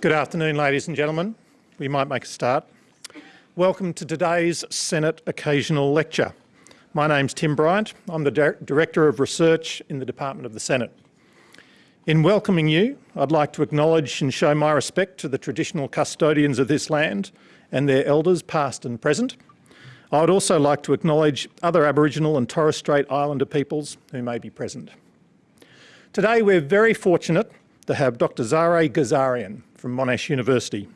Good afternoon, ladies and gentlemen. We might make a start. Welcome to today's Senate Occasional Lecture. My name's Tim Bryant. I'm the Director of Research in the Department of the Senate. In welcoming you, I'd like to acknowledge and show my respect to the traditional custodians of this land and their elders past and present. I would also like to acknowledge other Aboriginal and Torres Strait Islander peoples who may be present. Today we're very fortunate to have Dr Zareh Ghazarian from Monash University.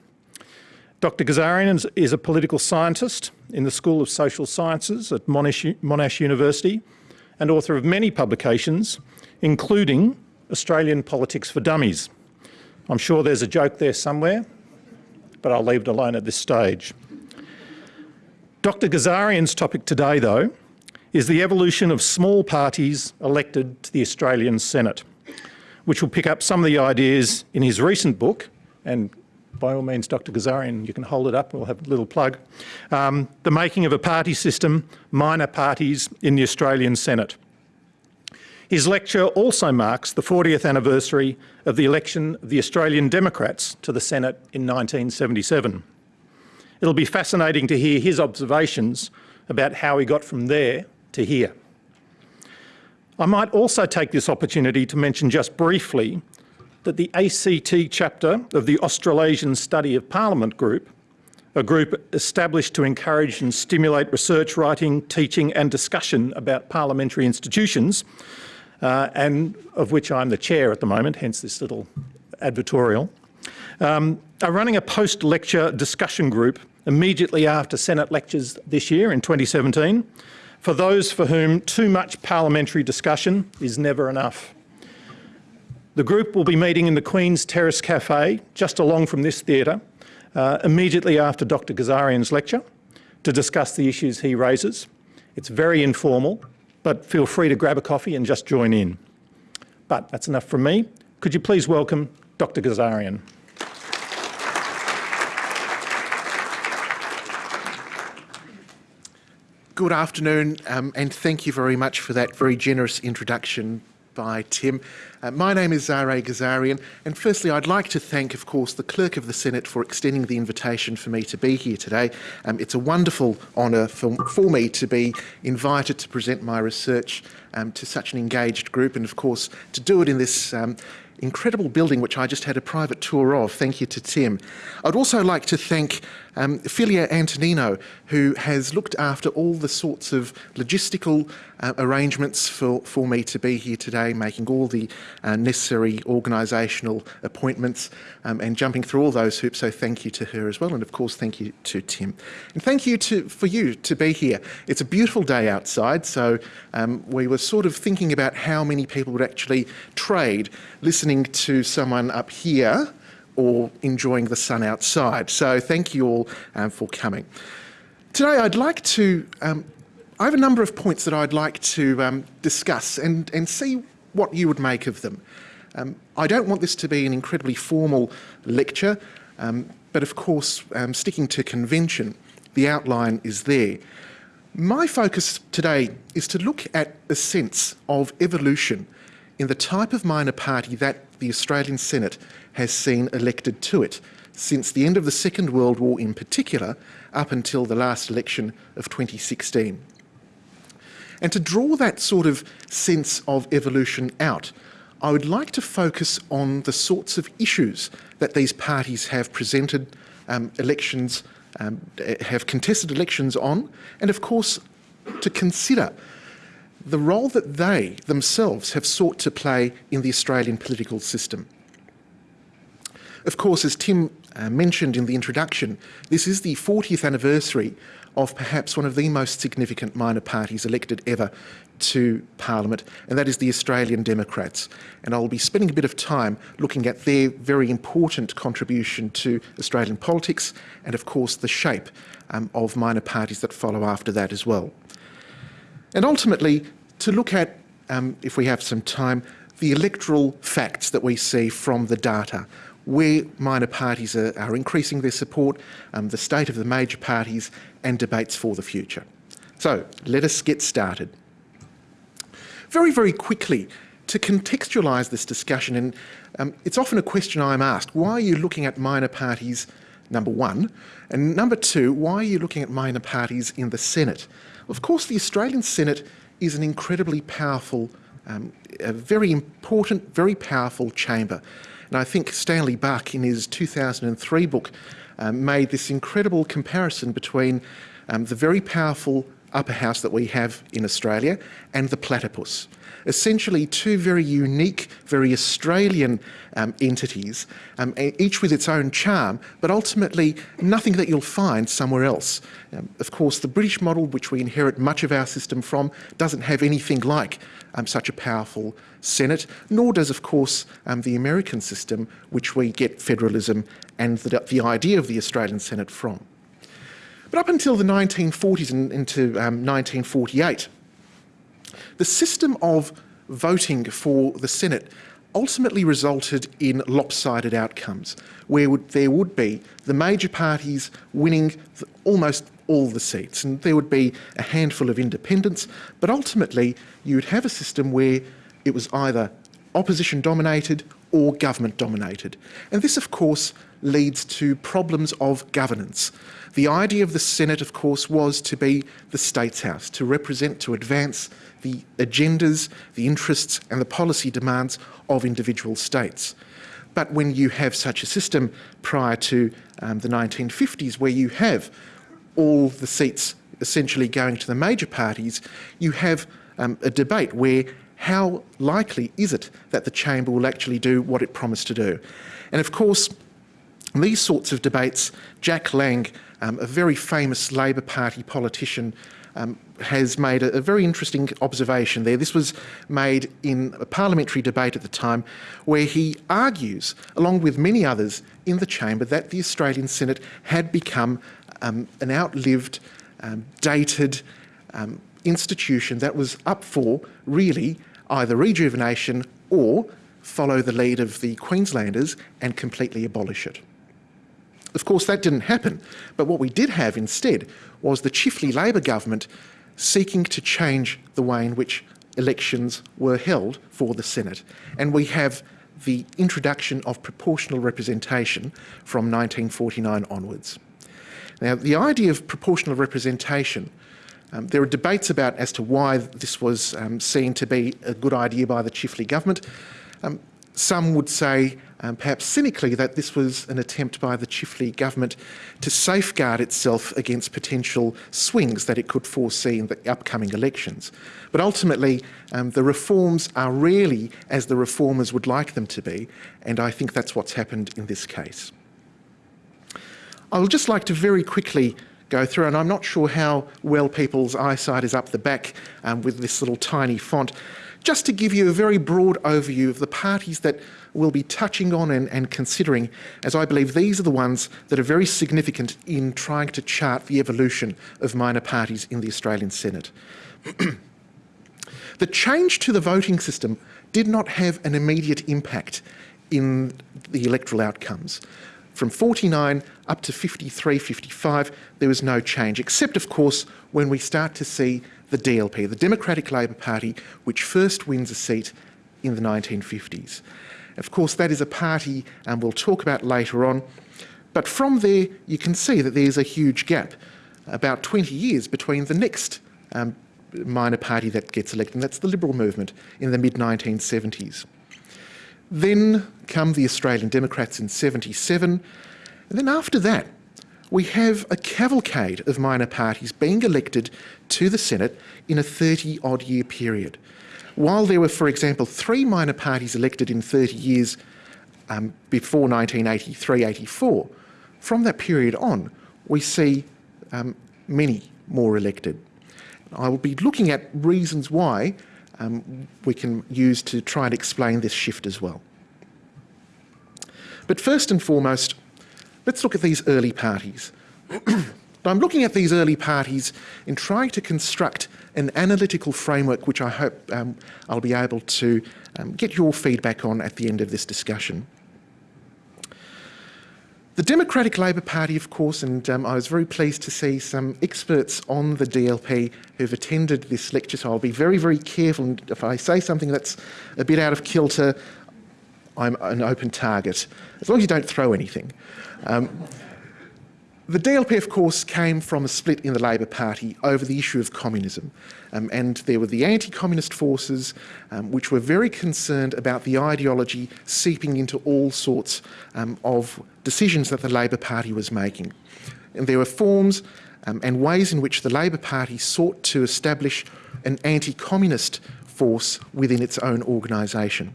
Dr Ghazarian is a political scientist in the School of Social Sciences at Monash, Monash University and author of many publications, including Australian Politics for Dummies. I'm sure there's a joke there somewhere, but I'll leave it alone at this stage. Dr Ghazarian's topic today, though, is the evolution of small parties elected to the Australian Senate which will pick up some of the ideas in his recent book, and by all means, Dr Ghazarian, you can hold it up, we'll have a little plug, um, The Making of a Party System, Minor Parties in the Australian Senate. His lecture also marks the 40th anniversary of the election of the Australian Democrats to the Senate in 1977. It'll be fascinating to hear his observations about how he got from there to here. I might also take this opportunity to mention just briefly that the ACT chapter of the Australasian Study of Parliament group, a group established to encourage and stimulate research, writing, teaching and discussion about parliamentary institutions, uh, and of which I'm the chair at the moment, hence this little advertorial, um, are running a post-lecture discussion group immediately after Senate lectures this year in 2017 for those for whom too much parliamentary discussion is never enough. The group will be meeting in the Queen's Terrace Cafe, just along from this theatre, uh, immediately after Dr Ghazarian's lecture, to discuss the issues he raises. It's very informal, but feel free to grab a coffee and just join in. But that's enough from me. Could you please welcome Dr Ghazarian. Good afternoon, um, and thank you very much for that very generous introduction by Tim. Uh, my name is Zareh Ghazarian, and firstly I'd like to thank, of course, the Clerk of the Senate for extending the invitation for me to be here today. Um, it's a wonderful honour for, for, me to be invited to present my research um, to such an engaged group, and of course to do it in this um, incredible building which I just had a private tour of. Thank you to Tim. I'd also like to thank um, Filia Antonino, who has looked after all the sorts of logistical uh, arrangements for, for me to be here today, making all the uh, necessary organisational appointments um, and jumping through all those hoops. So thank you to her as well. And of course, thank you to Tim. And thank you to, for you to be here. It's a beautiful day outside. So um, we were sort of thinking about how many people would actually trade listening to someone up here or enjoying the sun outside. So thank you all um, for coming. Today I'd like to, um, I have a number of points that I'd like to um, discuss and, and see what you would make of them. Um, I don't want this to be an incredibly formal lecture, um, but of course um, sticking to convention, the outline is there. My focus today is to look at a sense of evolution in the type of minor party that the Australian Senate has seen elected to it since the end of the Second World War in particular, up until the last election of 2016. And to draw that sort of sense of evolution out, I would like to focus on the sorts of issues that these parties have presented um, elections, um, have contested elections on, and of course to consider the role that they themselves have sought to play in the Australian political system. Of course, as Tim uh, mentioned in the introduction, this is the 40th anniversary of perhaps one of the most significant minor parties elected ever to Parliament, and that is the Australian Democrats. And I'll be spending a bit of time looking at their very important contribution to Australian politics and, of course, the shape um, of minor parties that follow after that as well. And ultimately, to look at, um, if we have some time, the electoral facts that we see from the data where minor parties are, are increasing their support, um, the state of the major parties and debates for the future. So let us get started. Very, very quickly, to contextualise this discussion, and um, it's often a question I'm asked, why are you looking at minor parties, number one? And number two, why are you looking at minor parties in the Senate? Of course, the Australian Senate is an incredibly powerful, um, a very important, very powerful chamber. And I think Stanley Bach, in his 2003 book, um, made this incredible comparison between um, the very powerful upper house that we have in Australia and the platypus. Essentially two very unique, very Australian um, entities, um, each with its own charm, but ultimately nothing that you'll find somewhere else. Um, of course, the British model, which we inherit much of our system from, doesn't have anything like um, such a powerful Senate, nor does, of course, um, the American system, which we get federalism and the, the idea of the Australian Senate from. But up until the 1940s and into um, 1948, the system of voting for the Senate ultimately resulted in lopsided outcomes, where would, there would be the major parties winning the, almost all the seats, and there would be a handful of independents, but ultimately you would have a system where it was either opposition dominated or government dominated. And this, of course, leads to problems of governance. The idea of the Senate, of course, was to be the State's House, to represent, to advance the agendas, the interests and the policy demands of individual states. But when you have such a system prior to um, the 1950s, where you have all the seats essentially going to the major parties, you have um, a debate where how likely is it that the chamber will actually do what it promised to do? And of course, these sorts of debates, Jack Lang, um, a very famous Labor Party politician, um, has made a, a, very interesting observation there. This was made in a parliamentary debate at the time where he argues, along with many others in the chamber, that the Australian Senate had become um, an outlived, um, dated um, institution that was up for really either rejuvenation or follow the lead of the Queenslanders and completely abolish it. Of course, that didn't happen, but what we did have instead was the Chifley Labor government seeking to change the way in which elections were held for the Senate. And we have the introduction of proportional representation from 1949 onwards. Now, the idea of proportional representation um, there are debates about as to why this was um, seen to be a good idea by the Chifley government. Um, some would say, um, perhaps cynically, that this was an attempt by the Chifley government to safeguard itself against potential swings that it could foresee in the upcoming elections. But ultimately, um, the reforms are rarely as the reformers would like them to be, and I think that's what's happened in this case. I would just like to very quickly go through. And I'm not sure how well people's eyesight is up the back um, with this little tiny font. Just to give you a very broad overview of the parties that we'll be touching on and, and considering, as I believe these are the ones that are very significant in trying to chart the evolution of minor parties in the Australian Senate. the change to the voting system did not have an immediate impact in the electoral outcomes. From 49 up to 53, 55, there was no change, except, of course, when we start to see the DLP, the Democratic Labor Party, which first wins a seat in the 1950s. Of course, that is a party and we'll talk about later on. But from there, you can see that there's a huge gap, about 20 years between the next um, minor party that gets elected, and that's the Liberal movement in the mid-1970s. Then come the Australian Democrats in 77, and then after that, we have a cavalcade of minor parties being elected to the Senate in a 30 odd year period. While there were, for example, three minor parties elected in 30 years um, before 1983 84, from that period on, we see um, many more elected. I will be looking at reasons why um, we can use to try and explain this shift as well. But first and foremost, let's look at these early parties. I'm looking at these early parties in trying to construct an analytical framework which I hope um, I'll be able to um, get your feedback on at the end of this discussion. The Democratic Labor Party, of course, and um, I was very pleased to see some experts on the DLP who've attended this lecture, so I'll be very, very careful. And if I say something that's a bit out of kilter, I'm an open target, as long as you don't throw anything. Um, the DLP, of course, came from a split in the Labor Party over the issue of communism. Um, and there were the anti-communist forces, um, which were very concerned about the ideology seeping into all sorts um, of decisions that the Labor Party was making. And there were forms um, and ways in which the Labor Party sought to establish an anti-communist force within its own organisation.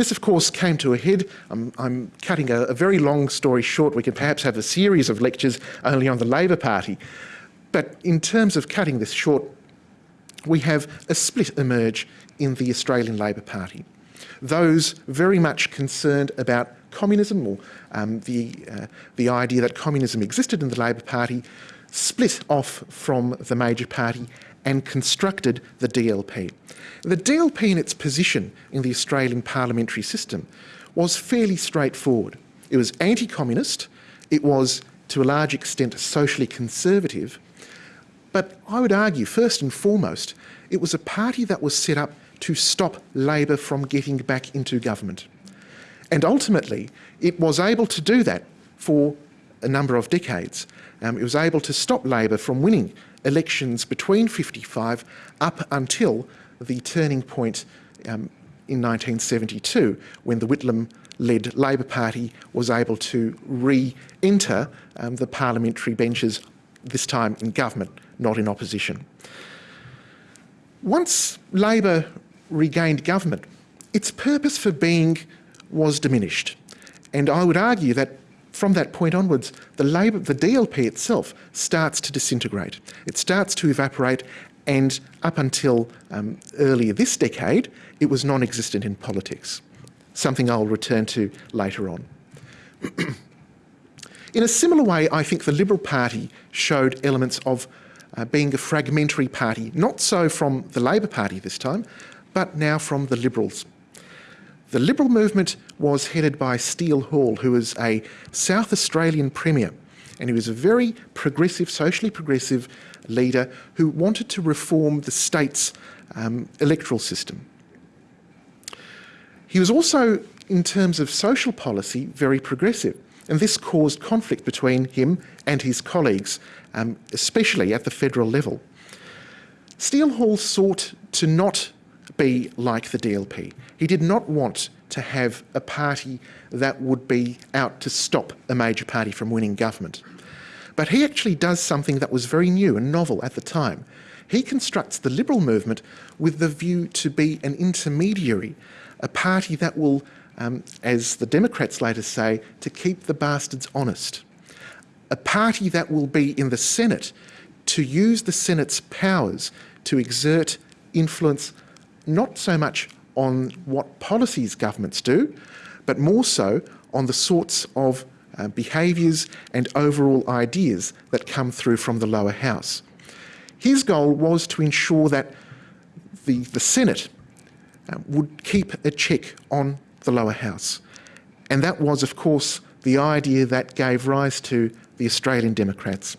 This, of course, came to a head. I'm, I'm cutting a, a, very long story short. We could perhaps have a series of lectures only on the Labor Party. But in terms of cutting this short, we have a split emerge in the Australian Labor Party. Those very much concerned about communism or um, the, uh, the idea that communism existed in the Labor Party split off from the major party and constructed the DLP. The DLP in its position in the Australian parliamentary system was fairly straightforward. It was anti-communist, it was to a large extent socially conservative, but I would argue first and foremost it was a party that was set up to stop Labor from getting back into government. And ultimately it was able to do that for a number of decades. Um, it was able to stop Labor from winning elections between 55 up until the turning point um, in 1972 when the Whitlam-led Labor Party was able to re-enter um, the parliamentary benches, this time in government, not in opposition. Once Labor regained government, its purpose for being was diminished. And I would argue that from that point onwards, the, Labor, the DLP itself starts to disintegrate. It starts to evaporate and up until um, earlier this decade, it was non-existent in politics, something I'll return to later on. in a similar way, I think the Liberal Party showed elements of uh, being a fragmentary party, not so from the Labor Party this time, but now from the Liberals. The Liberal movement was headed by Steele Hall, who was a South Australian Premier, and he was a very progressive, socially progressive leader who wanted to reform the state's um, electoral system. He was also, in terms of social policy, very progressive, and this caused conflict between him and his colleagues, um, especially at the federal level. Steele Hall sought to not be like the DLP. He did not want to have a party that would be out to stop a major party from winning government. But he actually does something that was very new and novel at the time. He constructs the Liberal movement with the view to be an intermediary, a party that will, um, as the Democrats later say, to keep the bastards honest. A party that will be in the Senate to use the Senate's powers to exert influence not so much on what policies governments do, but more so on the sorts of uh, behaviours and overall ideas that come through from the lower house. His goal was to ensure that the, the Senate uh, would keep a check on the lower house. And that was, of course, the idea that gave rise to the Australian Democrats.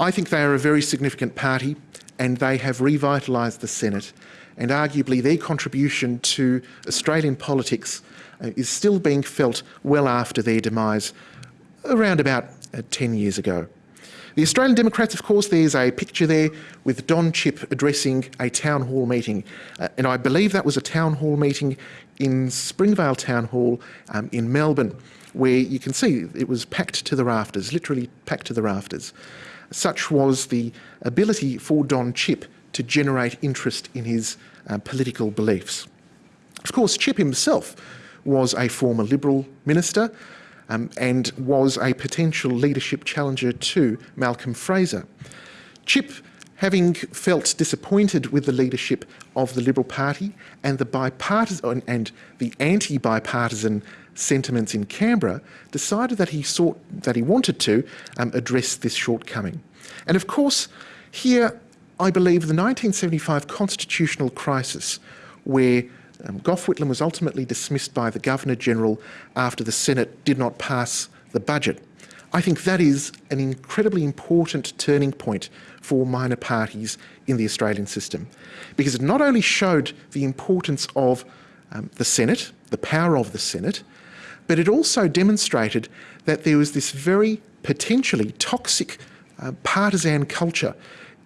I think they are a very significant party and they have revitalised the Senate and arguably their contribution to Australian politics uh, is still being felt well after their demise around about uh, 10 years ago. The Australian Democrats, of course, there's a picture there with Don Chipp addressing a town hall meeting. Uh, and I believe that was a town hall meeting in Springvale Town Hall um, in Melbourne, where you can see it was packed to the rafters, literally packed to the rafters. Such was the ability for Don Chipp to generate interest in his uh, political beliefs. Of course, Chipp himself was a former Liberal minister um, and was a potential leadership challenger to Malcolm Fraser. Chipp, having felt disappointed with the leadership of the Liberal Party and the bipartisan and the anti-bipartisan sentiments in Canberra, decided that he sought that he wanted to um, address this shortcoming. And of course, here I believe the 1975 constitutional crisis, where Um, Gough Whitlam was ultimately dismissed by the Governor General after the Senate did not pass the budget. I think that is an incredibly important turning point for minor parties in the Australian system because it not only showed the importance of um, the Senate, the power of the Senate, but it also demonstrated that there was this very potentially toxic uh, partisan culture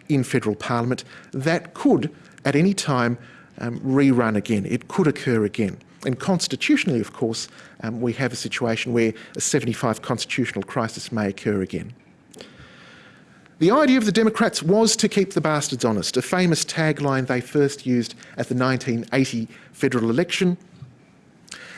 in federal parliament that could at any time um, rerun again. It could occur again. And constitutionally, of course, um, we have a situation where a 75 constitutional crisis may occur again. The idea of the Democrats was to keep the bastards honest, a famous tagline they first used at the 1980 federal election.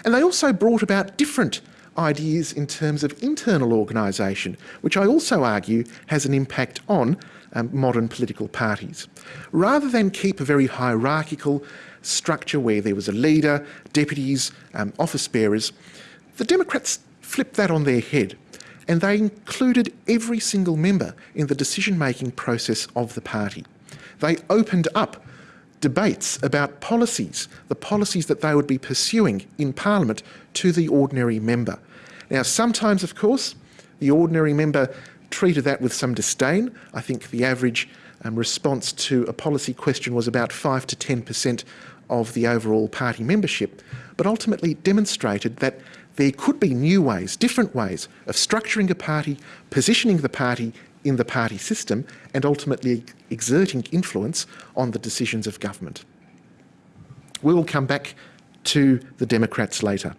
And they also brought about different ideas in terms of internal organisation, which I also argue has an impact on um, modern political parties. Rather than keep a very hierarchical structure where there was a leader, deputies, um, office bearers, the Democrats flipped that on their head and they included every single member in the decision-making process of the party. They opened up debates about policies, the policies that they would be pursuing in Parliament to the ordinary member. Now, sometimes, of course, the ordinary member treated that with some disdain. I think the average um, response to a policy question was about 5 to 10% of the overall party membership, but ultimately demonstrated that there could be new ways, different ways of structuring a party, positioning the party in the party system, and ultimately exerting influence on the decisions of government. We will come back to the Democrats later.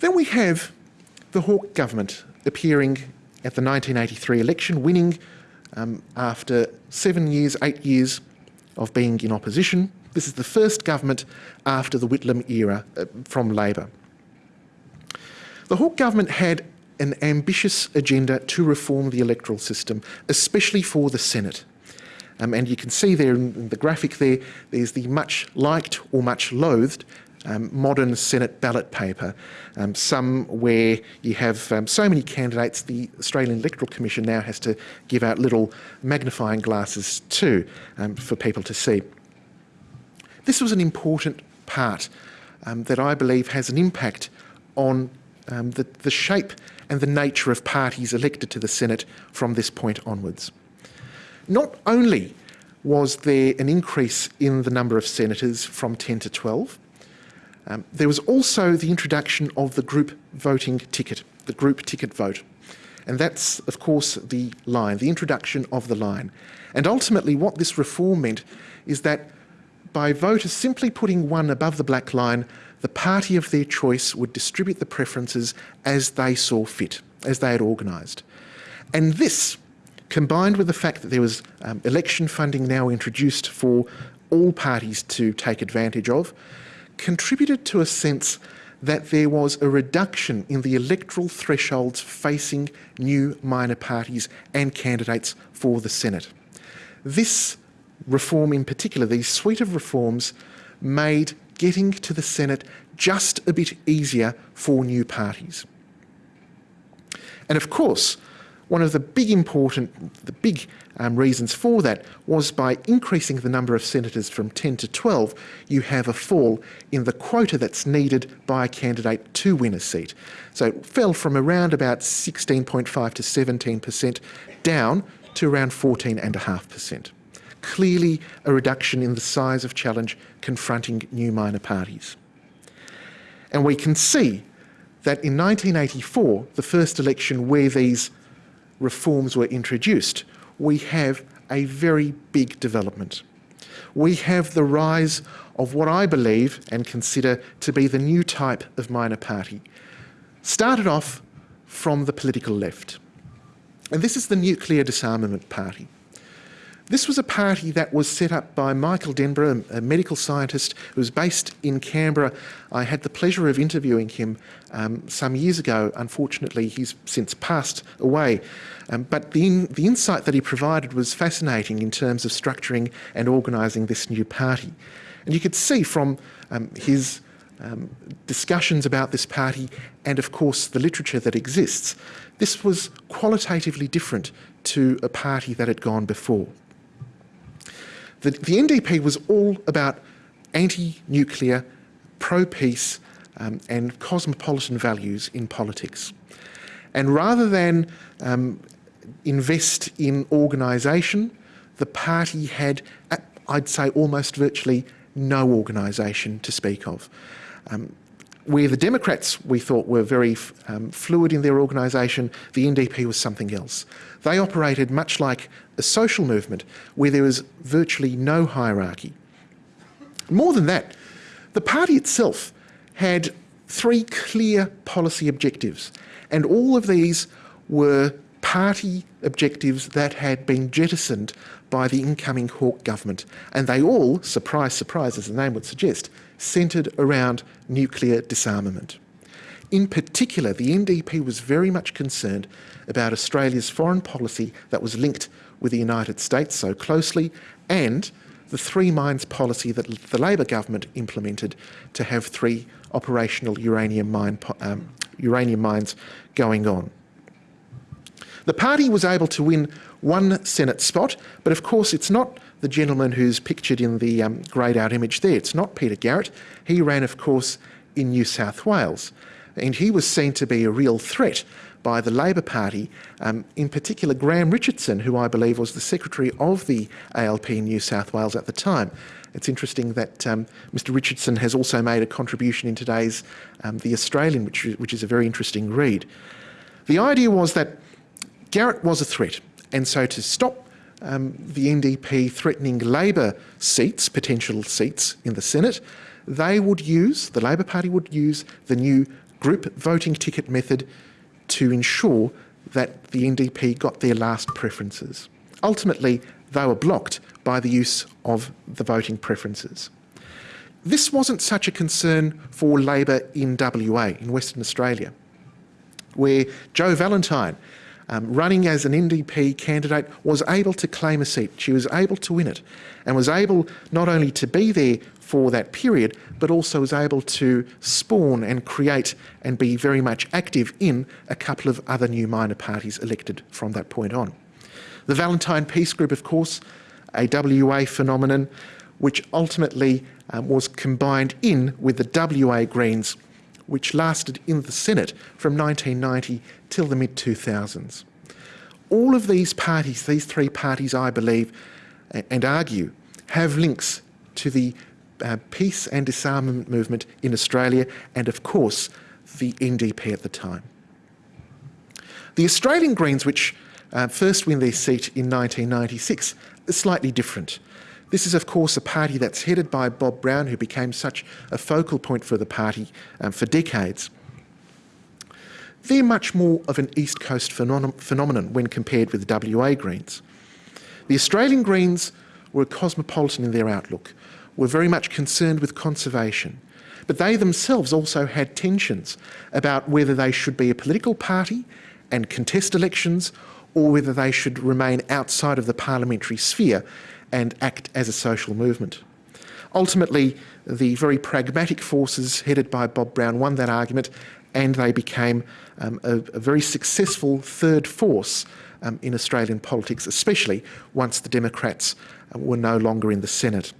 Then we have the Hawke government appearing at the 1983 election, winning um, after seven years, eight years of being in opposition. This is the first government after the Whitlam era uh, from Labor. The Hawke government had an ambitious agenda to reform the electoral system, especially for the Senate. Um, and you can see there in the graphic there, there's the much liked or much loathed um, modern Senate ballot paper, um, some where you have um, so many candidates, the Australian Electoral Commission now has to give out little magnifying glasses too um, for people to see. This was an important part um, that I believe has an impact on um, the, the shape and the nature of parties elected to the Senate from this point onwards. Not only was there an increase in the number of senators from 10 to 12, um, there was also the introduction of the group voting ticket, the group ticket vote. And that's, of course, the line, the introduction of the line. And ultimately, what this reform meant is that by voters simply putting one above the black line, the party of their choice would distribute the preferences as they saw fit, as they had organised. And this, combined with the fact that there was um, election funding now introduced for all parties to take advantage of, contributed to a sense that there was a reduction in the electoral thresholds facing new minor parties and candidates for the Senate. This reform in particular, these suite of reforms, made getting to the Senate just a bit easier for new parties. And of course, one of the big important, the big um, reasons for that was by increasing the number of senators from 10 to 12, you have a fall in the quota that's needed by a candidate to win a seat. So it fell from around about 16.5 to 17% down to around 14.5%. Clearly a reduction in the size of challenge confronting new minor parties. And we can see that in 1984, the first election where these reforms were introduced, we have a very big development. We have the rise of what I believe and consider to be the new type of minor party. Started off from the political left. And this is the Nuclear Disarmament Party. This was a party that was set up by Michael Denborough, a medical scientist who was based in Canberra. I had the pleasure of interviewing him um, some years ago. Unfortunately, he's since passed away. Um, but the, in, the insight that he provided was fascinating in terms of structuring and organising this new party. And you could see from um, his um, discussions about this party and, of course, the literature that exists, this was qualitatively different to a party that had gone before. The, the NDP was all about anti-nuclear, pro-peace um, and cosmopolitan values in politics. And rather than um, invest in organisation, the party had, I'd say, almost virtually no organisation to speak of. Um, where the Democrats, we thought, were very um, fluid in their organisation, the NDP was something else. They operated much like a social movement where there was virtually no hierarchy. More than that, the party itself had three clear policy objectives, and all of these were party objectives that had been jettisoned by the incoming Hawke government, and they all, surprise, surprise, as the name would suggest, centred around nuclear disarmament. In particular, the NDP was very much concerned about Australia's foreign policy that was linked with the United States so closely and the three mines policy that the Labor government implemented to have three operational uranium, mine, um, uranium mines going on. The party was able to win one Senate spot, but of course it's not the gentleman who's pictured in the um, greyed out image there. It's not Peter Garrett. He ran, of course, in New South Wales. And he was seen to be a real threat by the Labor Party, um, in particular Graham Richardson, who I believe was the secretary of the ALP in New South Wales at the time. It's interesting that um, Mr Richardson has also made a contribution in today's um, The Australian, which, which is a very interesting read. The idea was that Garrett was a threat, and so to stop um, the NDP threatening Labor seats, potential seats in the Senate, they would use, the Labor Party would use the new group voting ticket method to ensure that the NDP got their last preferences. Ultimately, they were blocked by the use of the voting preferences. This wasn't such a concern for Labor in WA, in Western Australia, where Jo Vallentine, um, running as an NDP candidate, was able to claim a seat. She was able to win it and was able not only to be there for that period, but also was able to spawn and create and be very much active in a couple of other new minor parties elected from that point on. The Vallentine Peace Group, of course, a WA phenomenon, which ultimately um, was combined in with the WA Greens, which lasted in the Senate from 1990 till the mid 2000s. All of these parties, these three parties, I believe and argue, have links to the uh, peace and disarmament movement in Australia and, of course, the NDP at the time. The Australian Greens, which uh, first win their seat in 1996, is slightly different. This is, of course, a party that's headed by Bob Brown, who became such a focal point for the party um, for decades. They're much more of an East Coast phenom phenomenon when compared with the WA Greens. The Australian Greens were cosmopolitan in their outlook were very much concerned with conservation. But they themselves also had tensions about whether they should be a political party and contest elections or whether they should remain outside of the parliamentary sphere and act as a social movement. Ultimately, the very pragmatic forces headed by Bob Brown won that argument and they became um, a, a, very successful third force um, in Australian politics, especially once the Democrats uh, were no longer in the Senate.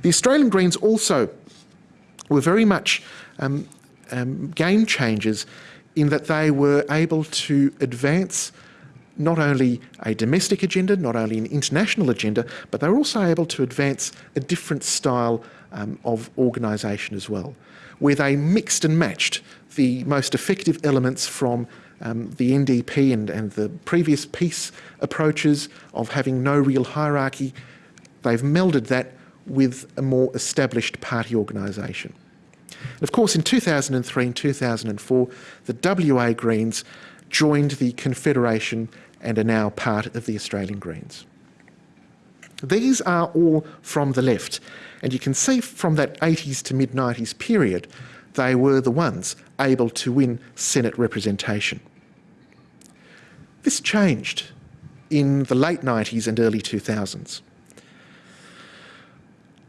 The Australian Greens also were very much um, um, game changers in that they were able to advance not only a domestic agenda, not only an international agenda, but they were also able to advance a different style um, of organisation as well, where they mixed and matched the most effective elements from um, the NDP and, and the previous peace approaches of having no real hierarchy. They've melded that with a more established party organisation. Of course, in 2003 and 2004, the WA Greens joined the Confederation and are now part of the Australian Greens. These are all from the left, and you can see from that 80s to mid 90s period, they were the ones able to win Senate representation. This changed in the late 90s and early 2000s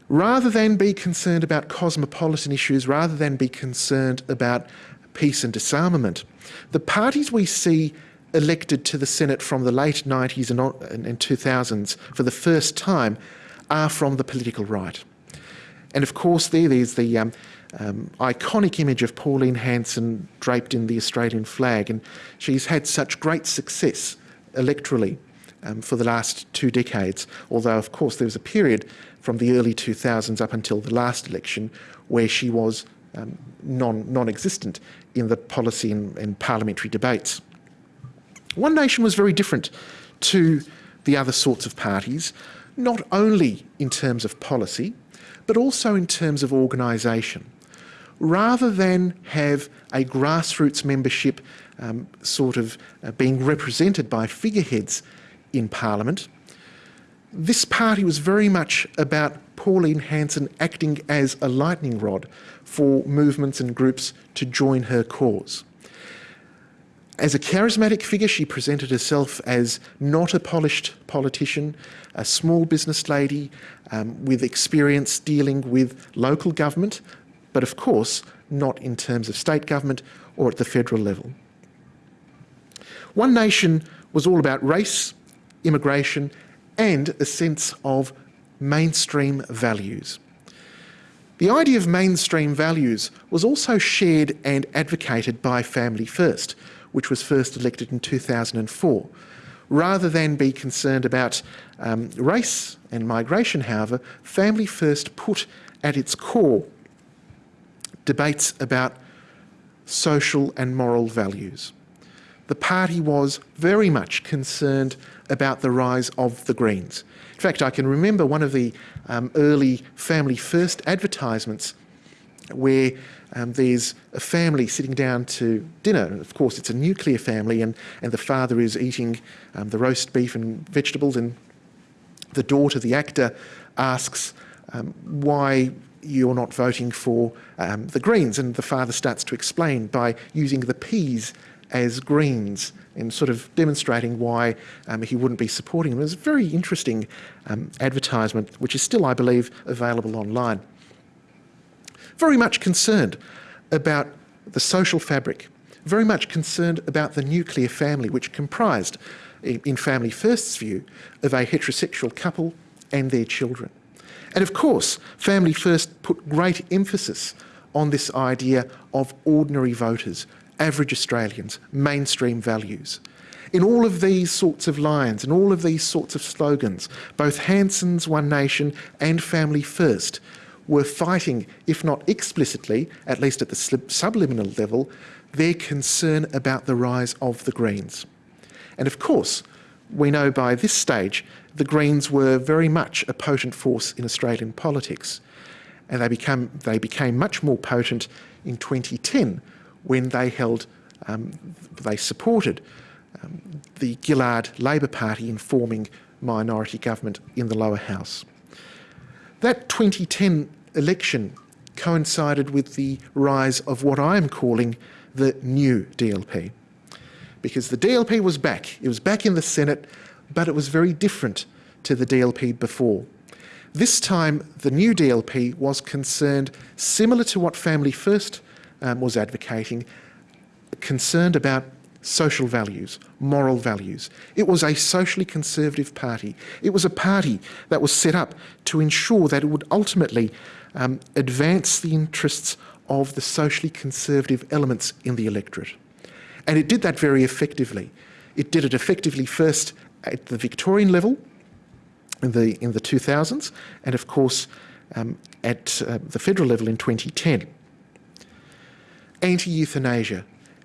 rather than be concerned about cosmopolitan issues, rather than be concerned about peace and disarmament, the parties we see elected to the Senate from the late 90s and, 2000s for the first time are from the political right. And of course, there, there's the um, um, iconic image of Pauline Hanson draped in the Australian flag, and she's had such great success electorally um, for the last two decades, although, of course, there was a period from the early 2000s up until the last election where she was um, non, non-existent in the policy and, and parliamentary debates. One Nation was very different to the other sorts of parties, not only in terms of policy, but also in terms of organisation. Rather than have a grassroots membership um, sort of uh, being represented by figureheads in Parliament, this party was very much about Pauline Hanson acting as a lightning rod for movements and groups to join her cause. As a charismatic figure, she presented herself as not a polished politician, a small business lady um, with experience dealing with local government, but of course not in terms of state government or at the federal level. One Nation was all about race, immigration and a sense of mainstream values. The idea of mainstream values was also shared and advocated by Family First, which was first elected in 2004. Rather than be concerned about um, race and migration, however, Family First put at its core debates about social and moral values. The party was very much concerned about the rise of the Greens. In fact, I can remember one of the um, early Family First advertisements where um, there's a family sitting down to dinner. Of course, it's a nuclear family, and, and the father is eating um, the roast beef and vegetables, and the daughter, the actor, asks um, why you're not voting for um, the Greens, and the father starts to explain by using the peas as Greens and sort of demonstrating why um, he wouldn't be supporting them. It was a very interesting um, advertisement, which is still, I believe, available online. Very much concerned about the social fabric, very much concerned about the nuclear family, which comprised, in Family First's view, of a heterosexual couple and their children. And of course, Family First put great emphasis on this idea of ordinary voters average Australians, mainstream values. In all of these sorts of lines and all of these sorts of slogans, both Hanson's One Nation and Family First were fighting, if not explicitly, at least at the subliminal level, their concern about the rise of the Greens. And of course, we know by this stage the Greens were very much a potent force in Australian politics. And they, become, they became much more potent in 2010 when they held, um, they supported um, the Gillard Labor Party in forming minority government in the lower house. That 2010 election coincided with the rise of what I'm calling the new DLP. Because the DLP was back. It was back in the Senate, but it was very different to the DLP before. This time, the new DLP was concerned, similar to what Family First um, was advocating, concerned about social values, moral values. It was a socially conservative party. It was a party that was set up to ensure that it would ultimately um, advance the interests of the socially conservative elements in the electorate. And it did that very effectively. It did it effectively first at the Victorian level in the, in the 2000s and of course um, at uh, the federal level in 2010 anti-euthanasia,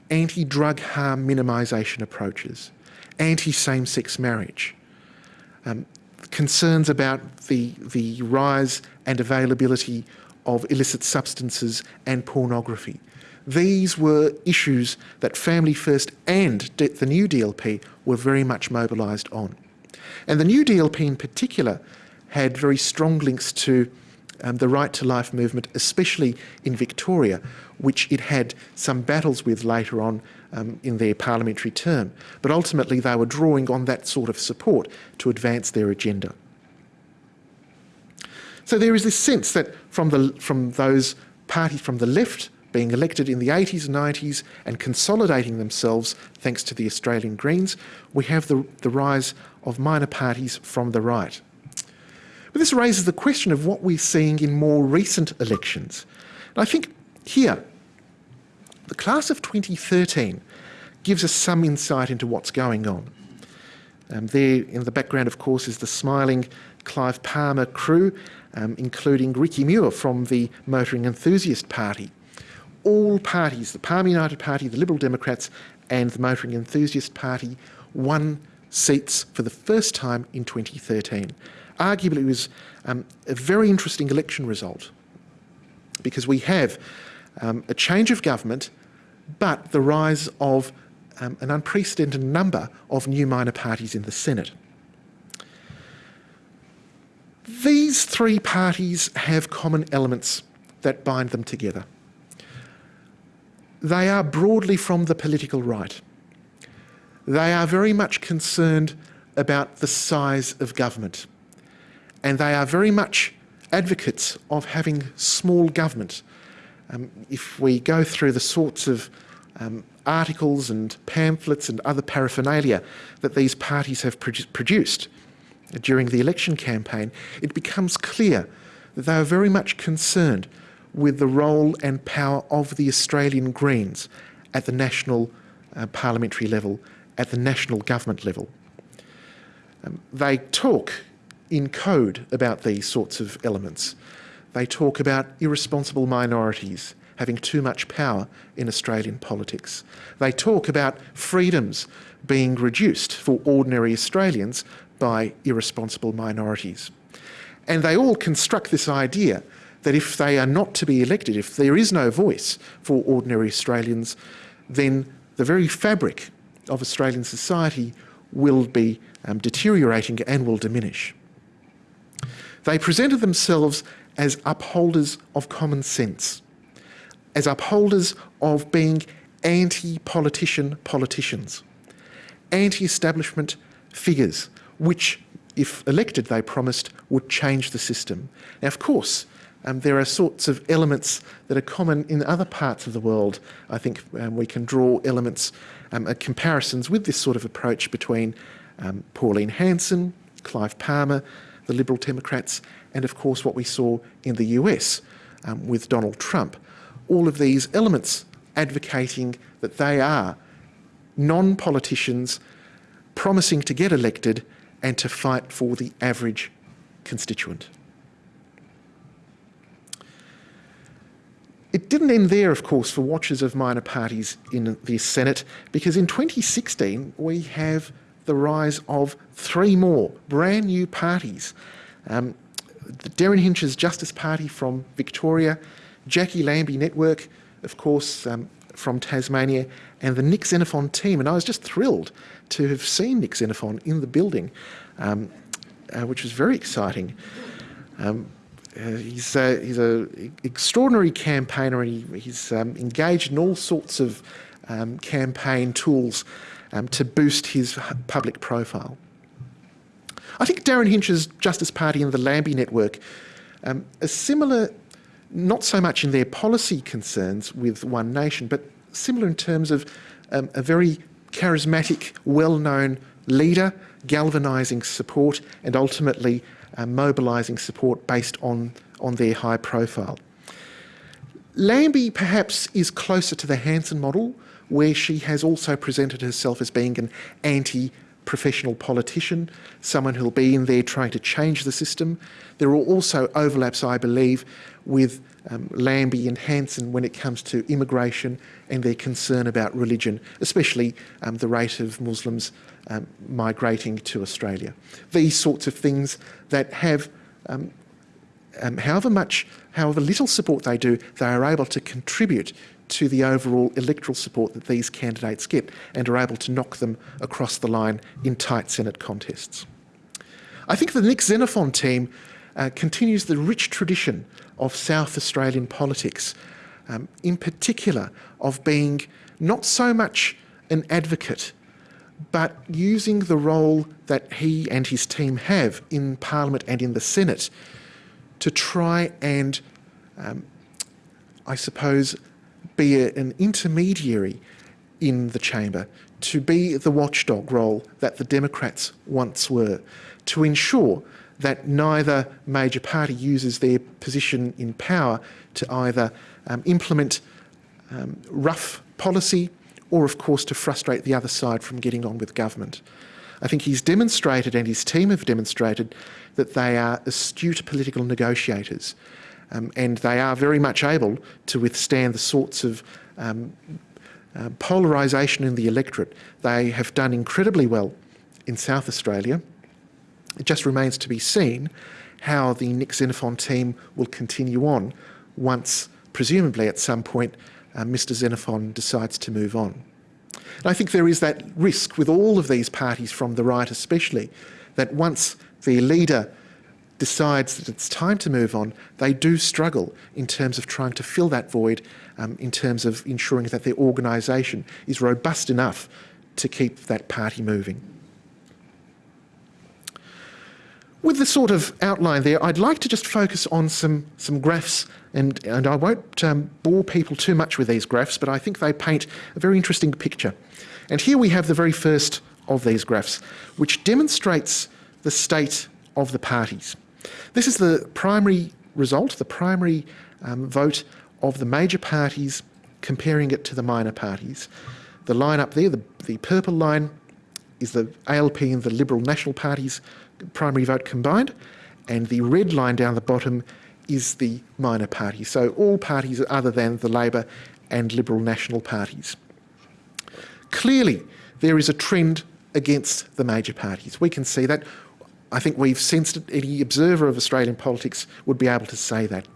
anti-drug harm minimisation approaches, anti-same-sex marriage, um, concerns about the, the rise and availability of illicit substances and pornography. These were issues that Family First and the new DLP were very much mobilised on. And the new DLP in particular had very strong links to um, the right to life movement, especially in Victoria, which it had some battles with later on um, in their parliamentary term. But ultimately, they were drawing on that sort of support to advance their agenda. So there is this sense that from, the, from those parties from the left being elected in the 80s and 90s and consolidating themselves thanks to the Australian Greens, we have the, the rise of minor parties from the right. But this raises the question of what we're seeing in more recent elections. And I think here, the class of 2013 gives us some insight into what's going on. Um, there in the background, of course, is the smiling Clive Palmer crew, um, including Ricky Muir from the Motoring Enthusiast Party. All parties, the Palmer United Party, the Liberal Democrats, and the Motoring Enthusiast Party, won seats for the first time in 2013. Arguably, it was um, a very interesting election result because we have um, a change of government, but the rise of um, an unprecedented number of new minor parties in the Senate. These three parties have common elements that bind them together. They are broadly from the political right. They are very much concerned about the size of government. And they are very much advocates of having small government. Um, if we go through the sorts of um, articles and pamphlets and other paraphernalia that these parties have produ produced during the election campaign, it becomes clear that they are very much concerned with the role and power of the Australian Greens at the national uh, parliamentary level, at the national government level. Um, they talk in code about these sorts of elements. They talk about irresponsible minorities having too much power in Australian politics. They talk about freedoms being reduced for ordinary Australians by irresponsible minorities. And they all construct this idea that if they are not to be elected, if there is no voice for ordinary Australians, then the very fabric of Australian society will be um, deteriorating and will diminish. They presented themselves as upholders of common sense, as upholders of being anti-politician politicians, anti-establishment figures, which, if elected, they promised, would change the system. Now, of course, um, there are sorts of elements that are common in other parts of the world. I think um, we can draw elements, um, comparisons with this sort of approach between um, Pauline Hanson, Clive Palmer, the Liberal Democrats, and of course what we saw in the US um, with Donald Trump. All of these elements advocating that they are non-politicians promising to get elected and to fight for the average constituent. It didn't end there, of course, for watchers of minor parties in the Senate, because in 2016 we have the rise of three more brand new parties. Um, Derryn Hinch's Justice Party from Victoria, Jacqui Lambie Network, of course, um, from Tasmania, and the Nick Xenophon team. And I was just thrilled to have seen Nick Xenophon in the building, um, uh, which was very exciting. Um, uh, he's a, he's an extraordinary campaigner and he, he's um, engaged in all sorts of um, campaign tools um, to boost his public profile. I think Derryn Hinch's Justice Party and the Lambie Network um, are similar, not so much in their policy concerns with One Nation, but similar in terms of um, a very charismatic, well-known leader, galvanising support and ultimately uh, mobilising support based on, on their high profile. Lambie perhaps is closer to the Hanson model, where she has also presented herself as being an anti-professional politician, someone who'll be in there trying to change the system. There are also overlaps, I believe, with um, Lambie and Hanson when it comes to immigration and their concern about religion, especially um, the rate of Muslims um, migrating to Australia. These sorts of things that have, um, um, however much, however little support they do, they are able to contribute to the overall electoral support that these candidates get and are able to knock them across the line in tight Senate contests. I think the Nick Xenophon team uh, continues the rich tradition of South Australian politics, um, in particular of being not so much an advocate but using the role that he and his team have in Parliament and in the Senate to try and, um, I suppose, be a, an intermediary in the chamber, to be the watchdog role that the Democrats once were, to ensure that neither major party uses their position in power to either um, implement um, rough policy or, of course, to frustrate the other side from getting on with government. I think he's demonstrated and his team have demonstrated that they are astute political negotiators um, and they are very much able to withstand the sorts of um, uh, polarisation in the electorate. They have done incredibly well in South Australia. It just remains to be seen how the Nick Xenophon team will continue on once, presumably at some point, uh, Mr Xenophon decides to move on. And I think there is that risk with all of these parties, from the right especially, that once the leader decides that it's time to move on, they do struggle in terms of trying to fill that void, um, in terms of ensuring that their organisation is robust enough to keep that party moving. With the sort of outline there, I'd like to just focus on some, some graphs, and, and I won't um, bore people too much with these graphs, but I think they paint a very interesting picture. And here we have the very first of these graphs, which demonstrates the state of the parties. This is the primary result, the primary um, vote of the major parties comparing it to the minor parties. The line up there, the, the purple line, is the ALP and the Liberal National Party's primary vote combined, and the red line down the bottom is the minor party. So all parties other than the Labor and Liberal National parties. Clearly, there is a trend against the major parties. We can see that. I think we've sensed it. Any observer of Australian politics would be able to say that.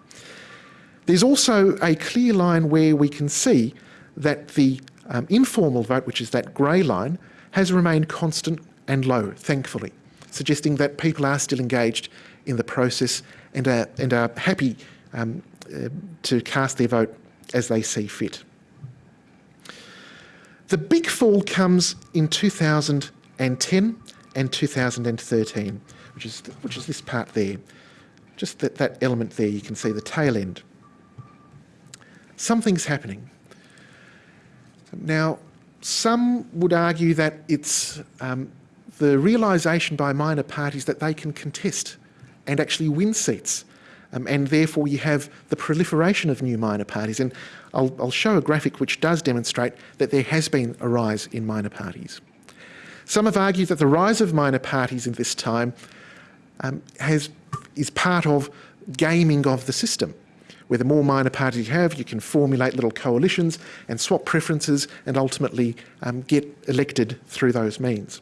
There's also a clear line where we can see that the um, informal vote, which is that grey line, has remained constant and low, thankfully suggesting that people are still engaged in the process and are, and are happy um, uh, to cast their vote as they see fit. The big fall comes in 2010 and 2013, which is, which is this part there. Just that, that element there, you can see the tail end. Something's happening. Now, some would argue that it's um, the realisation by minor parties that they can contest and actually win seats. Um, and therefore you have the proliferation of new minor parties. And I'll, I'll show a graphic which does demonstrate that there has been a rise in minor parties. Some have argued that the rise of minor parties in this time um, has, is part of gaming of the system. Where the more minor parties you have, you can formulate little coalitions and swap preferences and ultimately um, get elected through those means.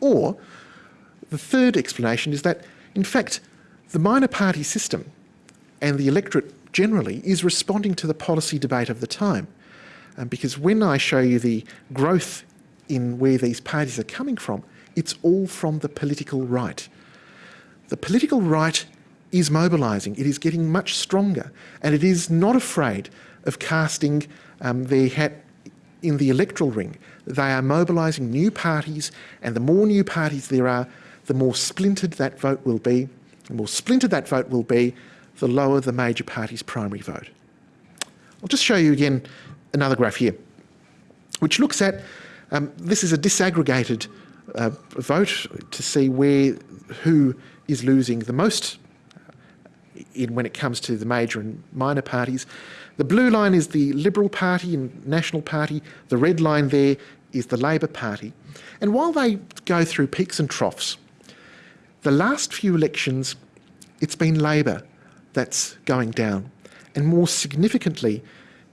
Or the third explanation is that, in fact, the minor party system and the electorate generally is responding to the policy debate of the time. Um, because when I show you the growth in where these parties are coming from, it's all from the political right. The political right is mobilising, it is getting much stronger, and it is not afraid of casting um, their hat in the electoral ring. They are mobilising new parties, and the more new parties there are, the more splintered that vote will be. The more splintered that vote will be, the lower the major party's primary vote. I'll just show you again another graph here, which looks at, um, this is a disaggregated uh, vote to see where, who is losing the most in, when it comes to the major and minor parties. The blue line is the Liberal Party and National Party. The red line there is the Labor Party. And while they go through peaks and troughs, the last few elections, it's been Labor that's going down. And more significantly,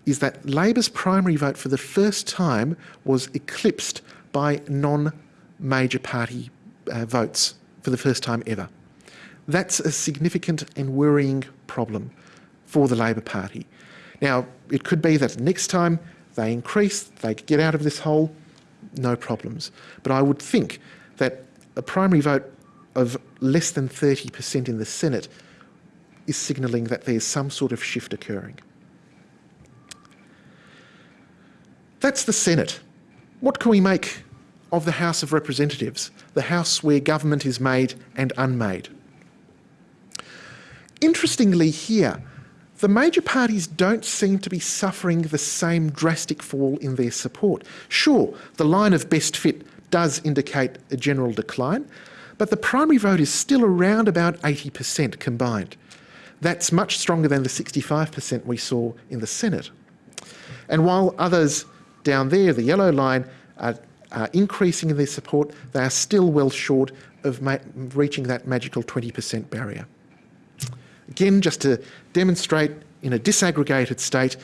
is that Labor's primary vote for the first time was eclipsed by non-major party uh, votes for the first time ever. That's a significant and worrying problem for the Labor Party. Now, it could be that next time they increase, they get out of this hole, no problems. But I would think that a primary vote of less than 30% in the Senate is signalling that there's some sort of shift occurring. That's the Senate. What can we make of the House of Representatives, the house where government is made and unmade? Interestingly here, the major parties don't seem to be suffering the same drastic fall in their support. Sure, the line of best fit does indicate a general decline, but the primary vote is still around about 80% combined. That's much stronger than the 65% we saw in the Senate. And while others down there, the yellow line, are, are increasing in their support, they are still well short of reaching that magical 20% barrier. Again, just to demonstrate in a disaggregated state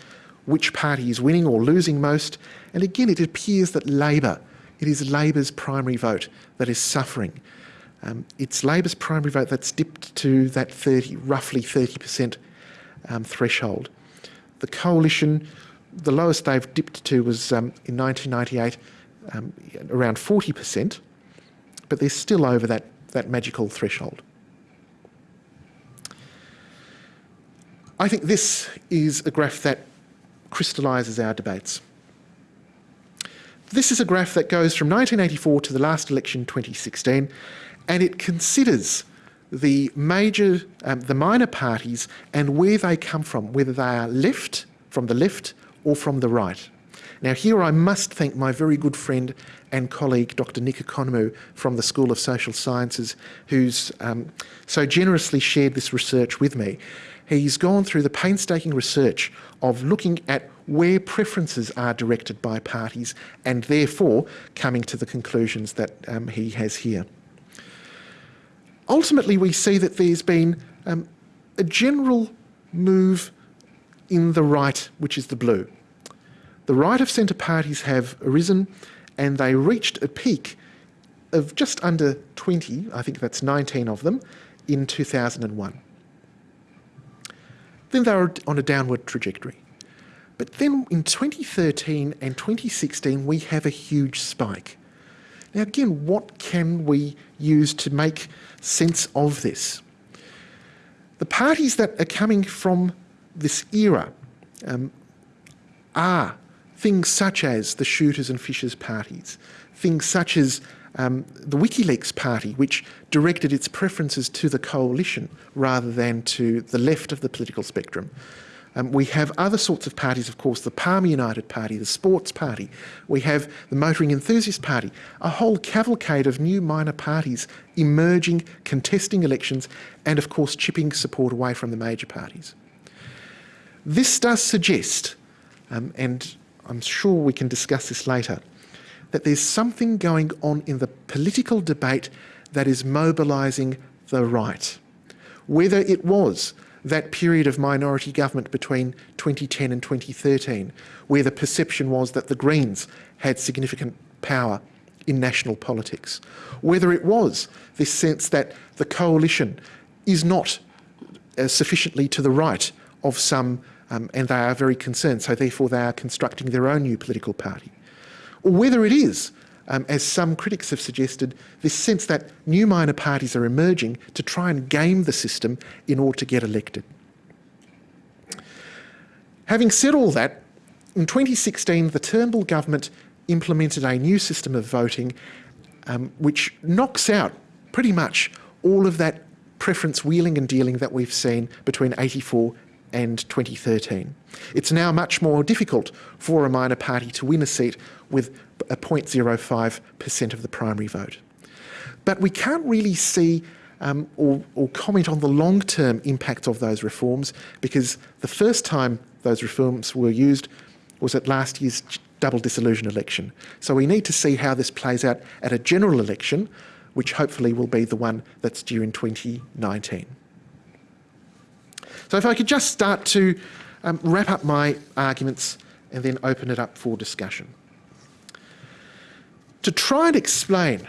which party is winning or losing most, and again it appears that Labor, it is Labor's primary vote that is suffering. Um, it's Labor's primary vote that's dipped to that 30, roughly 30% um, threshold. The coalition, the lowest they've dipped to was um, in 1998, um, around 40%, but they're still over that, that magical threshold. I think this is a graph that crystallises our debates. This is a graph that goes from 1984 to the last election, 2016, and it considers the major, um, the minor parties and where they come from, whether they are left, from the left, or from the right. Now here I must thank my very good friend and colleague Dr Nick Economou from the School of Social Sciences who's um, so generously shared this research with me. He's gone through the painstaking research of looking at where preferences are directed by parties and therefore coming to the conclusions that um, he has here. Ultimately, we see that there's been um, a general move in the right, which is the blue. The right of centre parties have arisen and they reached a peak of just under 20, I think that's 19 of them, in 2001. Then they were on a downward trajectory. But then in 2013 and 2016, we have a huge spike. Now, again, what can we use to make sense of this? The parties that are coming from this era um, are things such as the shooters and fishers parties, things such as um, the WikiLeaks party, which directed its preferences to the coalition rather than to the left of the political spectrum. Um, we have other sorts of parties, of course, the Palmer United Party, the Sports Party. We have the Motoring Enthusiast Party, a whole cavalcade of new minor parties emerging, contesting elections, and of course chipping support away from the major parties. This does suggest, um, and I'm sure we can discuss this later, that there's something going on in the political debate that is mobilising the right. Whether it was that period of minority government between 2010 and 2013, where the perception was that the Greens had significant power in national politics, whether it was this sense that the coalition is not uh, sufficiently to the right of some um, and they are very concerned, so therefore they are constructing their own new political party. Or whether it is, um, as some critics have suggested, this sense that new minor parties are emerging to try and game the system in order to get elected. Having said all that, in 2016 the Turnbull government implemented a new system of voting um, which knocks out pretty much all of that preference wheeling and dealing that we've seen between 84 and 2013. It's now much more difficult for a minor party to win a seat with a 0.05% of the primary vote. But we can't really see um, or, or, comment on the long-term impact of those reforms because the first time those reforms were used was at last year's double dissolution election. So we need to see how this plays out at a general election, which hopefully will be the one that's due in 2019. So if I could just start to um, wrap up my arguments and then open it up for discussion. To try and explain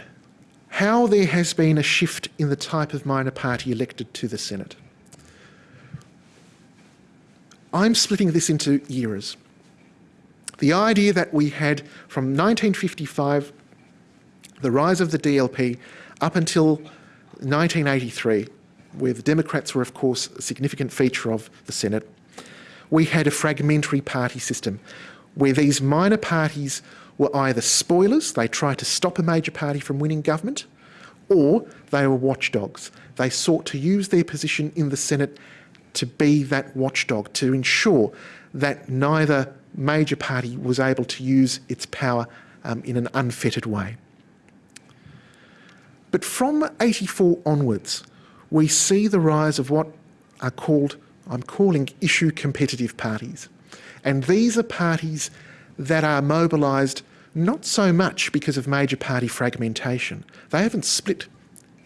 how there has been a shift in the type of minor party elected to the Senate. I'm splitting this into eras. The idea that we had from 1955, the rise of the DLP, up until 1983, where the Democrats were, of course, a significant feature of the Senate, we had a fragmentary party system where these minor parties were either spoilers, they tried to stop a major party from winning government, or they were watchdogs. They sought to use their position in the Senate to be that watchdog, to ensure that neither major party was able to use its power um, in an unfettered way. But from 84 onwards, we see the rise of what are called, I'm calling issue competitive parties. And these are parties that are mobilised not so much because of major party fragmentation. They haven't split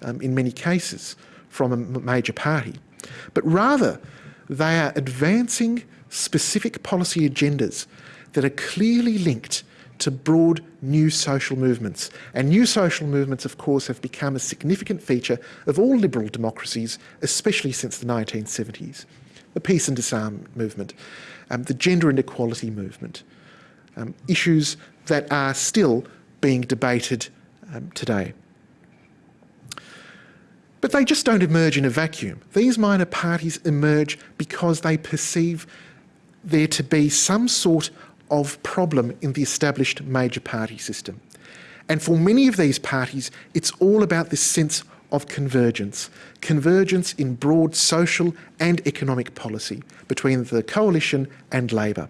um, in many cases from a major party, but rather they are advancing specific policy agendas that are clearly linked to broad new social movements. And new social movements, of course, have become a significant feature of all liberal democracies, especially since the 1970s. The peace and disarm movement, um, the gender and equality movement, um, issues that are still being debated um, today. But they just don't emerge in a vacuum. These minor parties emerge because they perceive there to be some sort of problem in the established major party system. And for many of these parties, it's all about this sense of convergence. Convergence in broad social and economic policy between the coalition and Labor.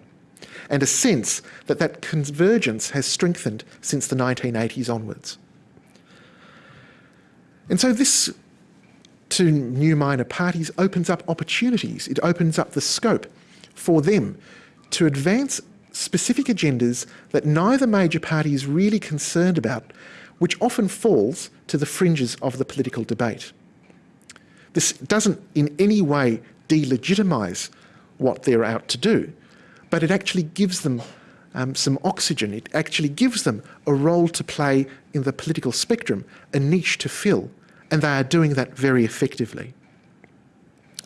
And a sense that that convergence has strengthened since the 1980s onwards. And so this to new minor parties opens up opportunities. It opens up the scope for them to advance specific agendas that neither major party is really concerned about, which often falls to the fringes of the political debate. This doesn't in any way delegitimise what they're out to do, but it actually gives them um, some oxygen. It actually gives them a role to play in the political spectrum, a niche to fill, and they are doing that very effectively.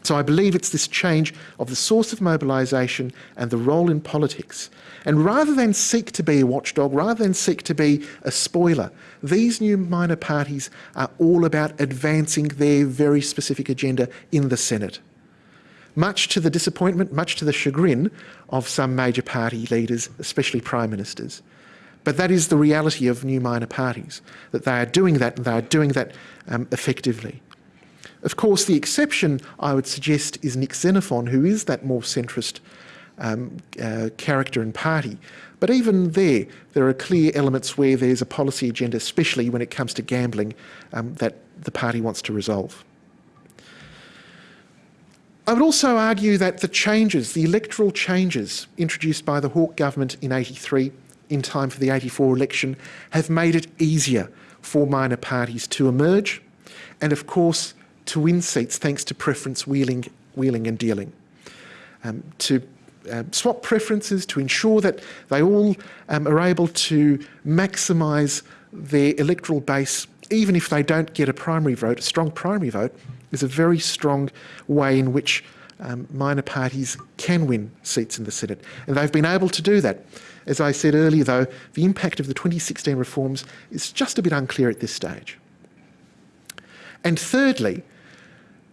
So I believe it's this change of the source of mobilisation and the role in politics. And rather than seek to be a watchdog, rather than seek to be a spoiler, these new minor parties are all about advancing their very specific agenda in the Senate. Much to the disappointment, much to the chagrin of some major party leaders, especially prime ministers. But that is the reality of new minor parties, that they are doing that and they are doing that um, effectively. Of course, the exception, I would suggest, is Nick Xenophon, who is that more centrist um, uh, character and party. But even there, there are clear elements where there's a policy agenda, especially when it comes to gambling, um, that the party wants to resolve. I would also argue that the changes, the electoral changes introduced by the Hawke government in 83 in time for the 84 election have made it easier for minor parties to emerge and of course to win seats thanks to preference wheeling, wheeling and dealing. Um, to uh, swap preferences to ensure that they all um, are able to maximise their electoral base even if they don't get a primary vote, a strong primary vote is a very strong way in which um, minor parties can win seats in the Senate. And they've been able to do that. As I said earlier, though, the impact of the 2016 reforms is just a bit unclear at this stage. And thirdly,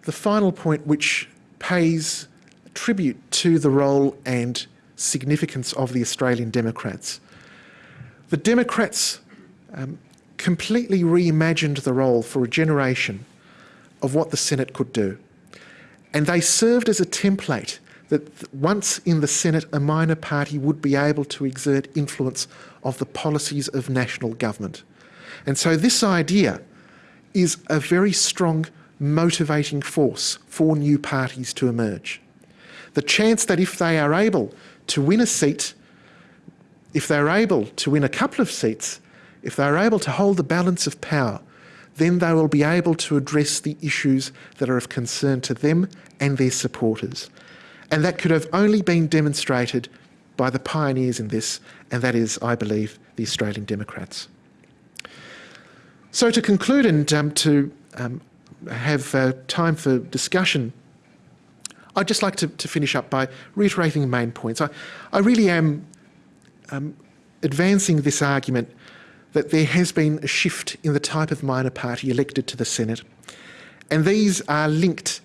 the final point which pays tribute to the role and significance of the Australian Democrats. The Democrats um, completely reimagined the role for a generation of what the Senate could do. And they served as a template that once in the Senate, a minor party would be able to exert influence of the policies of national government. And so this idea is a very strong motivating force for new parties to emerge. The chance that if they are able to win a seat, if they're able to win a couple of seats, if they're able to hold the balance of power, then they will be able to address the issues that are of concern to them and their supporters. And that could have only been demonstrated by the pioneers in this, and that is, I believe, the Australian Democrats. So to conclude and um, to um, have uh, time for discussion, I'd just like to, to, finish up by reiterating the main points. I, I really am um, advancing this argument that there has been a shift in the type of minor party elected to the Senate. And these are linked,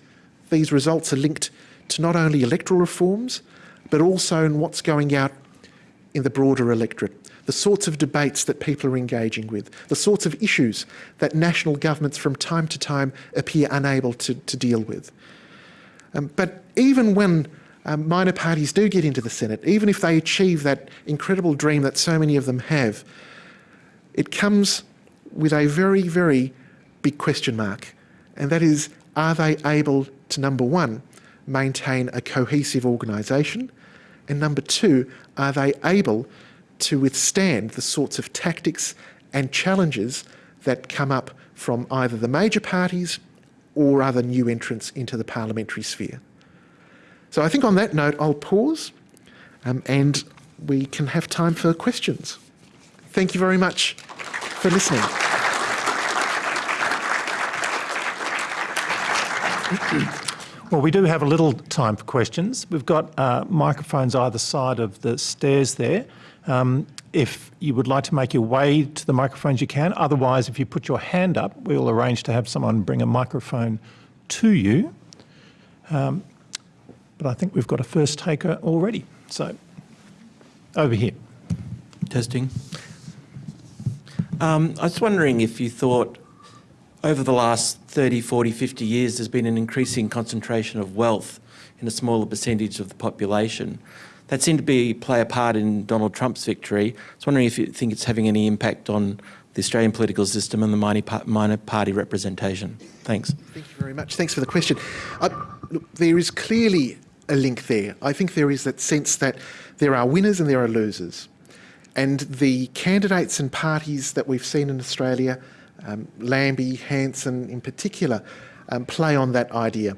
these results are linked to not only electoral reforms, but also in what's going out in the broader electorate, the sorts of debates that people are engaging with, the sorts of issues that national governments from time to time appear unable to, to deal with. Um, but even when um, minor parties do get into the Senate, even if they achieve that incredible dream that so many of them have, it comes with a very, very big question mark, and that is, are they able to, number one, maintain a cohesive organisation, and number two, are they able to withstand the sorts of tactics and challenges that come up from either the major parties or other new entrants into the parliamentary sphere. So I think on that note, I'll pause um, and we can have time for questions. Thank you very much for listening. Well, we do have a little time for questions. We've got uh, microphones either side of the stairs there. Um, if you would like to make your way to the microphones, you can. Otherwise, if you put your hand up, we'll arrange to have someone bring a microphone to you. Um, but I think we've got a first taker already. So, over here. Testing. Um, I was wondering if you thought over the last 30, 40, 50 years there's been an increasing concentration of wealth in a smaller percentage of the population. That seemed to be play a part in Donald Trump's victory. I was wondering if you think it's having any impact on the Australian political system and the minor party representation. Thanks. Thank you very much. Thanks for the question. Uh, look, there is clearly a link there. I think there is that sense that there are winners and there are losers. And the candidates and parties that we've seen in Australia, um, Lambie, Hanson in particular, um, play on that idea.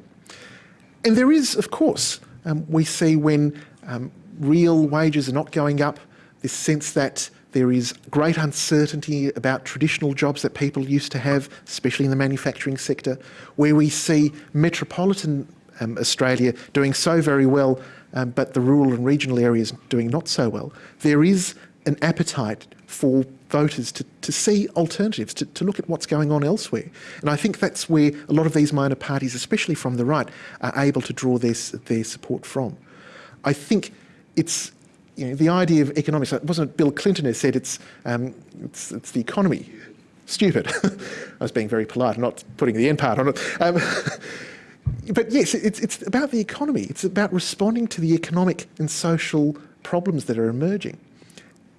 And there is, of course, um, we see when um, real wages are not going up, this sense that there is great uncertainty about traditional jobs that people used to have, especially in the manufacturing sector, where we see metropolitan um, Australia doing so very well, um, but the rural and regional areas doing not so well. There is an appetite for voters to, to see alternatives, to, to look at what's going on elsewhere. And I think that's where a lot of these minor parties, especially from the right, are able to draw their, their support from. I think it's you know, the idea of economics, it wasn't Bill Clinton who said it's, um, it's, it's, the economy. Stupid. I was being very polite, not putting the end part on it. Um, but yes, it's, it's about the economy. It's about responding to the economic and social problems that are emerging.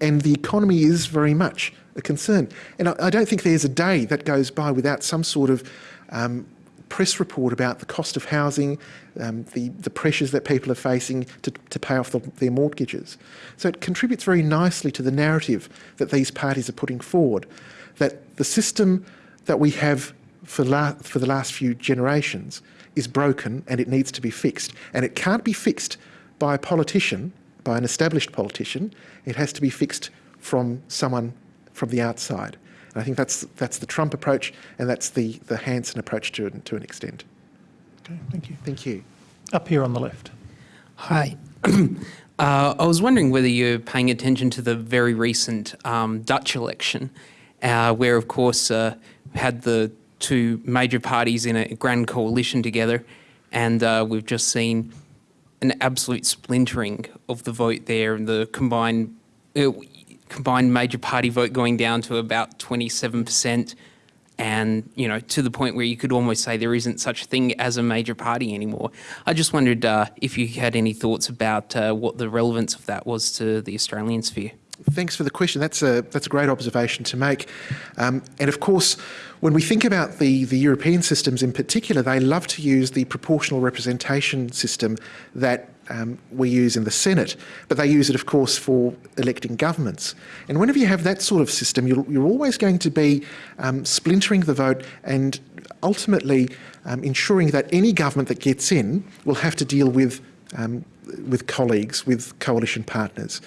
And the economy is very much a concern. And I, I don't think there's a day that goes by without some sort of um, press report about the cost of housing, um, the, the pressures that people are facing to, to pay off the, their mortgages. So it contributes very nicely to the narrative that these parties are putting forward, that the system that we have for, la for the last few generations is broken and it needs to be fixed. And it can't be fixed by a politician, by an established politician, it has to be fixed from someone from the outside. And I think that's, that's the Trump approach and that's the, the Hanson approach to, to an extent. Okay, thank you. Thank you. Up here on the left. Hi. uh, I was wondering whether you're paying attention to the very recent um, Dutch election, uh, where, of course, uh, had the two major parties in a grand coalition together, and uh, we've just seen an absolute splintering of the vote there, and the combined uh, combined major party vote going down to about 27% and you know to the point where you could almost say there isn't such a thing as a major party anymore. I just wondered uh, if you had any thoughts about uh, what the relevance of that was to the Australian sphere. Thanks for the question. That's a that's a great observation to make, um, and of course, when we think about the the European systems in particular, they love to use the proportional representation system that um, we use in the Senate, but they use it, of course, for electing governments. And whenever you have that sort of system, you're, you're always going to be um, splintering the vote and ultimately um, ensuring that any government that gets in will have to deal with um, with colleagues, with coalition partners.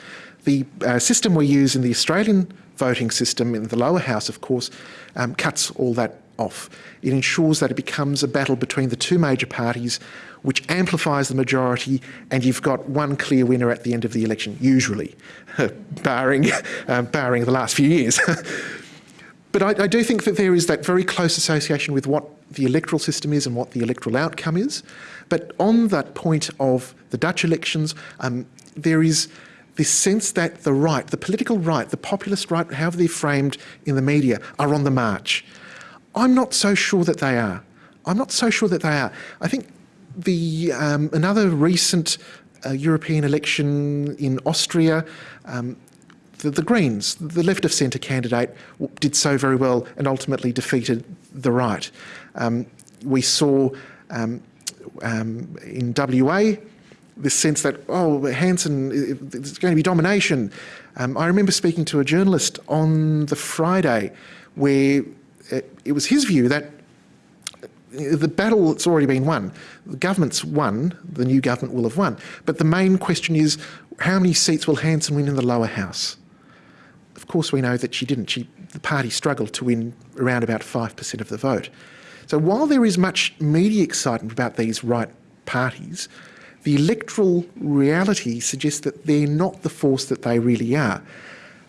The uh, system we use in the Australian voting system in the lower house, of course, um, cuts all that off. It ensures that it becomes a battle between the two major parties which amplifies the majority and you've got one clear winner at the end of the election, usually, barring, um, barring the last few years. but I, I do think that there is that very close association with what the electoral system is and what the electoral outcome is. But on that point of the Dutch elections, um, there is this sense that the right, the political right, the populist right, however they're framed in the media, are on the march. I'm not so sure that they are. I'm not so sure that they are. I think the um, another recent uh, European election in Austria, um, the, the Greens, the left of centre candidate, did so very well and ultimately defeated the right. Um, we saw um, um, in WA this sense that, oh, Hanson, it's going to be domination. Um, I remember speaking to a journalist on the Friday where it, it was his view that the battle that's already been won. The government's won, the new government will have won. But the main question is how many seats will Hanson win in the lower house? Of course, we know that she didn't. She, the party struggled to win around about 5% of the vote. So while there is much media excitement about these right parties, the electoral reality suggests that they're not the force that they really are.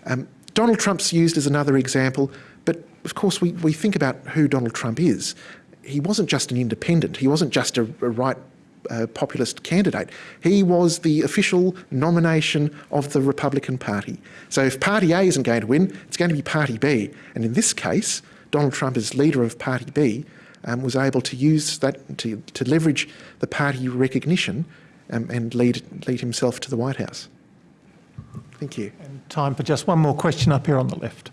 Um, Donald Trump's used as another example, of course we, we think about who Donald Trump is. He wasn't just an independent, he wasn't just a, a right uh, populist candidate. He was the official nomination of the Republican Party. So if Party A isn't going to win, it's going to be Party B. And in this case, Donald Trump, as leader of Party B, um, was able to use that to, to leverage the party recognition um, and lead, lead himself to the White House. Thank you. And time for just one more question up here on the left.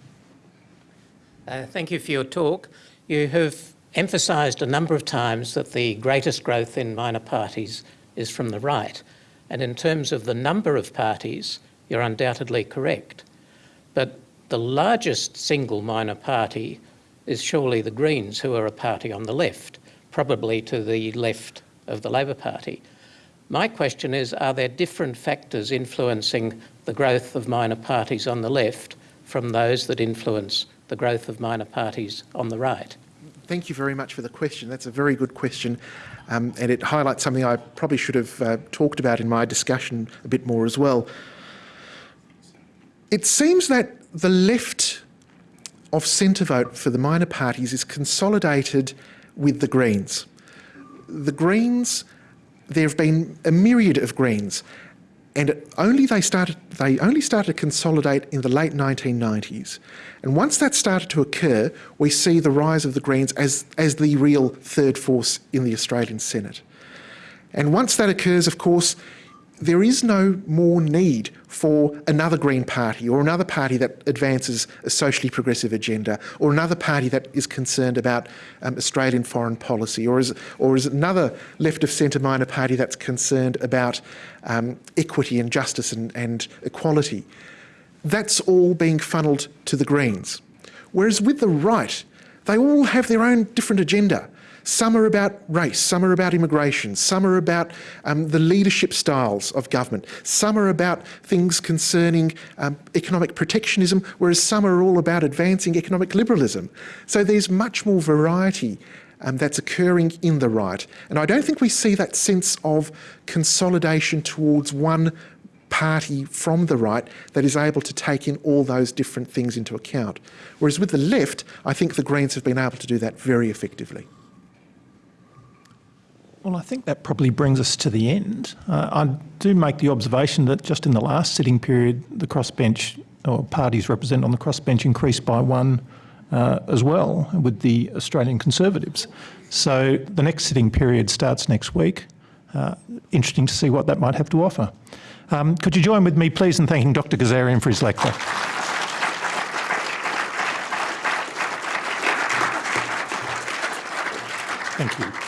Uh, thank you for your talk. You have emphasised a number of times that the greatest growth in minor parties is from the right. And in terms of the number of parties, you're undoubtedly correct. But the largest single minor party is surely the Greens, who are a party on the left, probably to the left of the Labor Party. My question is, are there different factors influencing the growth of minor parties on the left from those that influence the growth of minor parties on the right? Thank you very much for the question. That's a very good question. Um, and it highlights something I probably should have uh, talked about in my discussion a bit more as well. It seems that the left of centre vote for the minor parties is consolidated with the Greens. The Greens, there have been a myriad of Greens, and only they started they only started to consolidate in the late 1990s. And once that started to occur, we see the rise of the Greens as as the real third force in the Australian Senate. And once that occurs, of course, there is no more need for another Green Party or another party that advances a socially progressive agenda or another party that is concerned about um, Australian foreign policy or is, or is another left of centre minor party that's concerned about um, equity and justice and, and equality. That's all being funneled to the Greens. Whereas with the right, they all have their own different agenda. Some are about race, some are about immigration, some are about um, the leadership styles of government, some are about things concerning um, economic protectionism, whereas some are all about advancing economic liberalism. So there's much more variety um, that's occurring in the right. And I don't think we see that sense of consolidation towards one party from the right that is able to take in all those different things into account. Whereas with the left, I think the Greens have been able to do that very effectively. Well, I think that probably brings us to the end. Uh, I do make the observation that just in the last sitting period, the crossbench or parties represented on the crossbench increased by one uh, as well with the Australian Conservatives. So the next sitting period starts next week. Uh, interesting to see what that might have to offer. Um, could you join with me, please, in thanking Dr. Ghazarian for his lecture? Thank you.